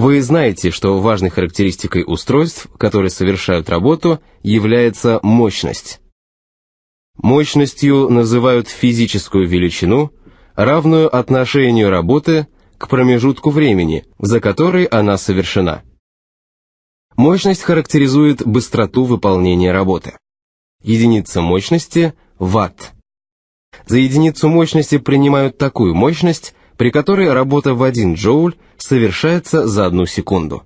Вы знаете, что важной характеристикой устройств, которые совершают работу, является мощность. Мощностью называют физическую величину, равную отношению работы к промежутку времени, за который она совершена. Мощность характеризует быстроту выполнения работы. Единица мощности – ватт. За единицу мощности принимают такую мощность, при которой работа в 1 джоуль совершается за одну секунду.